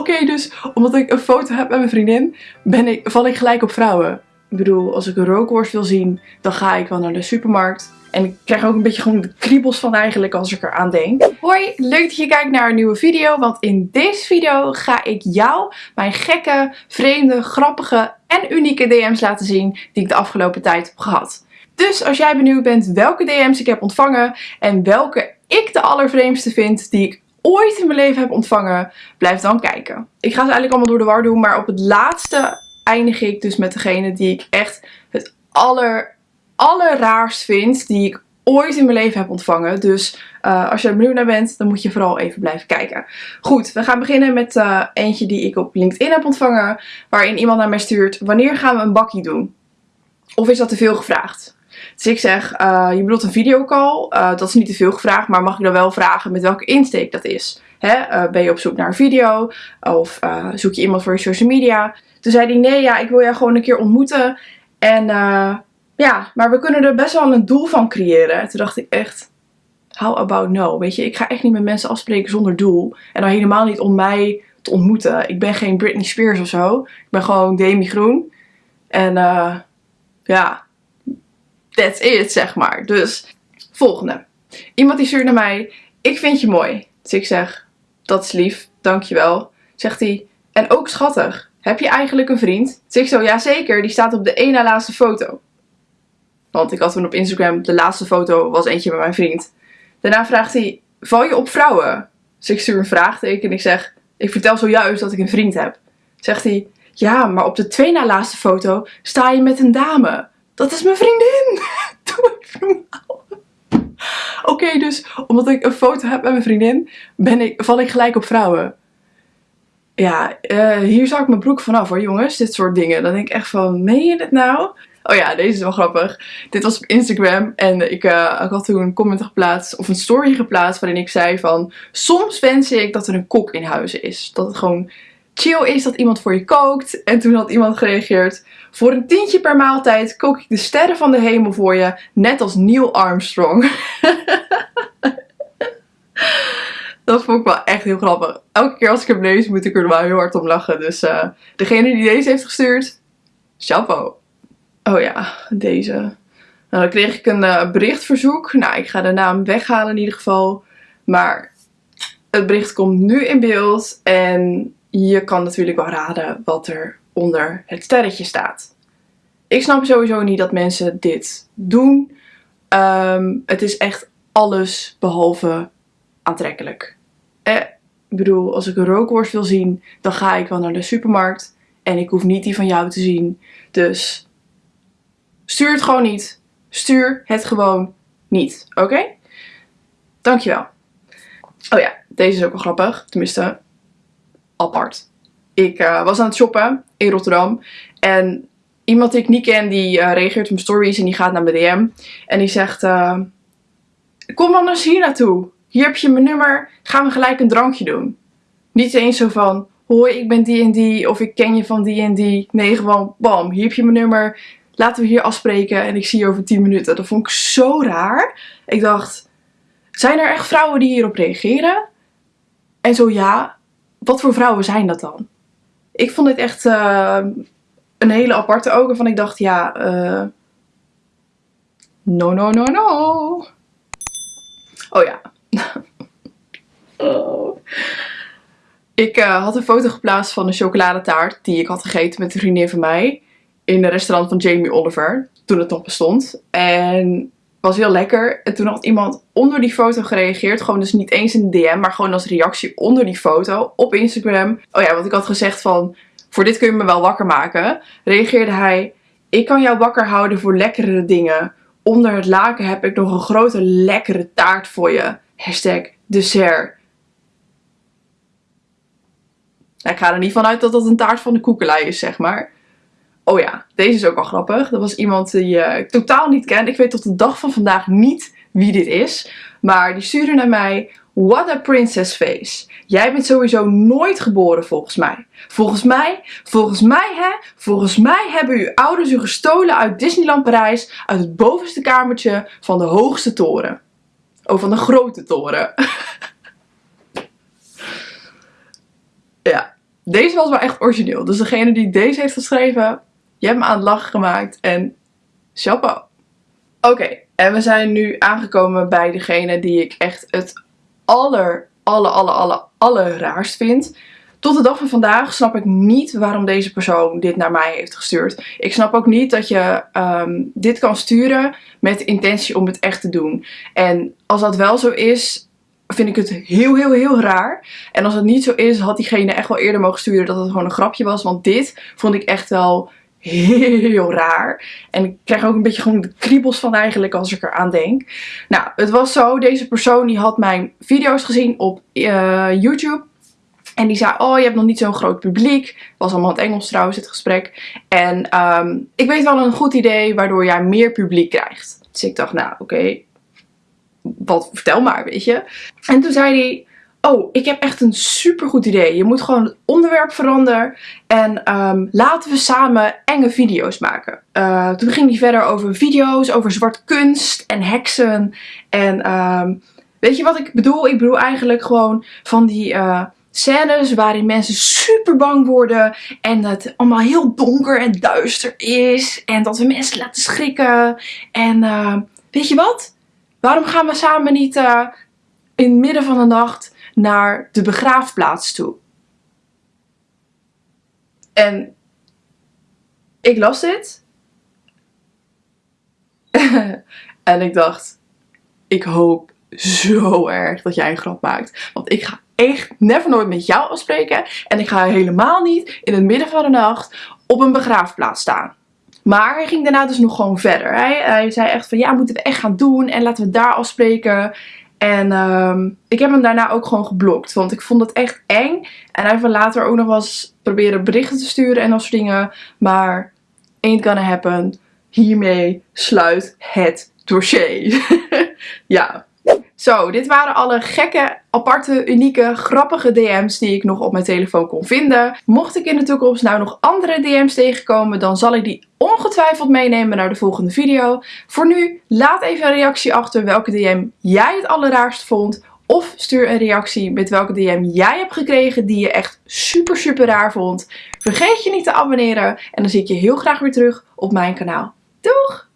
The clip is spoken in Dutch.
Oké, dus omdat ik een foto heb met mijn vriendin, ben ik, val ik gelijk op vrouwen. Ik bedoel, als ik een rookworst wil zien, dan ga ik wel naar de supermarkt. En ik krijg ook een beetje gewoon de kriebels van eigenlijk als ik eraan denk. Hoi, leuk dat je kijkt naar een nieuwe video. Want in deze video ga ik jou mijn gekke, vreemde, grappige en unieke DM's laten zien die ik de afgelopen tijd heb gehad. Dus als jij benieuwd bent welke DM's ik heb ontvangen en welke ik de allervreemdste vind die ik ooit in mijn leven heb ontvangen, blijf dan kijken. Ik ga ze eigenlijk allemaal door de war doen, maar op het laatste eindig ik dus met degene die ik echt het aller, allerraarst vind, die ik ooit in mijn leven heb ontvangen. Dus uh, als je er benieuwd naar bent, dan moet je vooral even blijven kijken. Goed, we gaan beginnen met uh, eentje die ik op LinkedIn heb ontvangen, waarin iemand naar mij stuurt, wanneer gaan we een bakkie doen? Of is dat te veel gevraagd? Dus ik zeg, uh, je bedoelt een videocall. Uh, dat is niet te veel gevraagd, maar mag ik dan wel vragen met welke insteek dat is? Hè? Uh, ben je op zoek naar een video? Of zoek je iemand voor je social media? Toen zei hij, nee ja, ik wil jou gewoon een keer ontmoeten. En ja, maar we kunnen er best wel een doel van creëren. Toen dacht ik echt, how about no? Weet je, ik ga echt niet met mensen afspreken zonder doel. En dan helemaal niet om mij te ontmoeten. Ik ben geen Britney Spears of zo. Ik ben gewoon Demi Groen. En ja, that's it, zeg maar. Dus, volgende. Iemand die stuurt naar mij, ik vind je mooi. Dus ik zeg, dat is lief, dankjewel. Zegt hij, en ook schattig. Heb je eigenlijk een vriend? Dus ik zo, ja zeker, die staat op de ene laatste foto. Want ik had toen op Instagram, de laatste foto was eentje met mijn vriend. Daarna vraagt hij, val je op vrouwen? Dus ik stuur een vraagteken en ik zeg, ik vertel zojuist dat ik een vriend heb. Zegt hij, ja, maar op de twee na laatste foto sta je met een dame. Dat is mijn vriendin! Doe normaal. Oké, dus omdat ik een foto heb met mijn vriendin, ben ik, val ik gelijk op vrouwen. Ja, uh, hier zou ik mijn broek vanaf hoor, jongens. Dit soort dingen. Dan denk ik echt van, meen je dit nou? Oh ja, deze is wel grappig. Dit was op Instagram en ik, uh, ik had toen een comment geplaatst, of een story geplaatst, waarin ik zei van... Soms wens ik dat er een kok in huis is. Dat het gewoon chill is dat iemand voor je kookt. En toen had iemand gereageerd... Voor een tientje per maaltijd kook ik de sterren van de hemel voor je, net als Neil Armstrong. Dat vond ik wel echt heel grappig. Elke keer als ik hem lees moet ik er wel heel hard om lachen. Dus uh, degene die deze heeft gestuurd, chapeau. Oh ja, deze. Nou, dan kreeg ik een uh, berichtverzoek. Nou, ik ga de naam weghalen in ieder geval. Maar het bericht komt nu in beeld. En je kan natuurlijk wel raden wat er onder het sterretje staat. Ik snap sowieso niet dat mensen dit doen. Um, het is echt alles behalve aantrekkelijk. Eh, ik bedoel, als ik een rookworst wil zien, dan ga ik wel naar de supermarkt. En ik hoef niet die van jou te zien. Dus stuur het gewoon niet. Stuur het gewoon niet. Oké? Dankjewel. Oh ja, deze is ook wel grappig. Tenminste, apart. Ik uh, was aan het shoppen in Rotterdam. En iemand die ik niet ken, die uh, reageert op mijn stories en die gaat naar mijn DM. En die zegt, uh, kom anders hier naartoe. Hier heb je mijn nummer, gaan we gelijk een drankje doen. Niet eens zo van, hoi ik ben die en die of ik ken je van die en die. Nee, gewoon bam, hier heb je mijn nummer. Laten we hier afspreken en ik zie je over 10 minuten. Dat vond ik zo raar. Ik dacht, zijn er echt vrouwen die hierop reageren? En zo ja, wat voor vrouwen zijn dat dan? Ik vond dit echt uh, een hele aparte ook. Waarvan ik dacht, ja, uh, no, no, no, no. Oh ja. Ik uh, had een foto geplaatst van een chocoladetaart die ik had gegeten met een vriendin van mij. In een restaurant van Jamie Oliver. Toen het nog bestond. En was heel lekker. En toen had iemand onder die foto gereageerd. Gewoon dus niet eens in een DM, maar gewoon als reactie onder die foto op Instagram. Oh ja, want ik had gezegd van, voor dit kun je me wel wakker maken. Reageerde hij, ik kan jou wakker houden voor lekkere dingen. Onder het laken heb ik nog een grote lekkere taart voor je. Hashtag dessert. ik ga er niet vanuit dat dat een taart van de koekelij is, zeg maar. Oh ja, deze is ook al grappig. Dat was iemand die uh, ik totaal niet ken. Ik weet tot de dag van vandaag niet wie dit is. Maar die stuurde naar mij, what a princess face. Jij bent sowieso nooit geboren volgens mij. Volgens mij, volgens mij hè, volgens mij hebben uw ouders u gestolen uit Disneyland Parijs. Uit het bovenste kamertje van de hoogste toren. Oh, van de grote toren. ja, deze was wel echt origineel. Dus degene die deze heeft geschreven, je hebt me aan het lachen gemaakt. En chapeau. Oké, en we zijn nu aangekomen bij degene die ik echt het aller, aller, aller, aller, aller raarst vind. Tot de dag van vandaag snap ik niet waarom deze persoon dit naar mij heeft gestuurd. Ik snap ook niet dat je ehm, dit kan sturen met intentie om het echt te doen. En als dat wel zo is, vind ik het heel, heel, heel raar. En als het niet zo is, had diegene echt wel eerder mogen sturen dat het gewoon een grapje was. Want dit vond ik echt wel heel raar. En ik krijg ook een beetje gewoon de kriebels van eigenlijk als ik eraan denk. Nou, het was zo. Deze persoon die had mijn video's gezien op uh, YouTube. En die zei, oh je hebt nog niet zo'n groot publiek. Was allemaal in het Engels trouwens het gesprek. En um, ik weet wel een goed idee waardoor jij meer publiek krijgt. Dus ik dacht, nou oké, wat vertel maar, weet je. En toen zei hij, oh, ik heb echt een super goed idee. Je moet gewoon het onderwerp veranderen en um, laten we samen enge video's maken. Uh, toen ging hij verder over video's, over zwart kunst en heksen. En um, weet je wat ik bedoel? Ik bedoel eigenlijk gewoon van die... Uh, scènes waarin mensen super bang worden en het allemaal heel donker en duister is en dat we mensen laten schrikken en uh, weet je wat? Waarom gaan we samen niet uh, in het midden van de nacht naar de begraafplaats toe? En ik las dit. en ik dacht, ik hoop zo erg dat jij een grap maakt. Want ik ga echt never nooit met jou afspreken. En ik ga helemaal niet in het midden van de nacht op een begraafplaats staan. Maar hij ging daarna dus nog gewoon verder. Hij, hij zei echt van ja, moeten we echt gaan doen en laten we daar afspreken. En um, ik heb hem daarna ook gewoon geblokt. Want ik vond het echt eng. En hij heeft later ook nog wel eens proberen berichten te sturen en dat soort dingen. Maar ain't gonna happen. Hiermee sluit het dossier. ja. Zo, dit waren alle gekke, aparte, unieke, grappige DM's die ik nog op mijn telefoon kon vinden. Mocht ik in de toekomst nou nog andere DM's tegenkomen, dan zal ik die ongetwijfeld meenemen naar de volgende video. Voor nu, laat even een reactie achter welke DM jij het allerraarst vond. Of stuur een reactie met welke DM jij hebt gekregen die je echt super super raar vond. Vergeet je niet te abonneren en dan zie ik je heel graag weer terug op mijn kanaal. Doeg!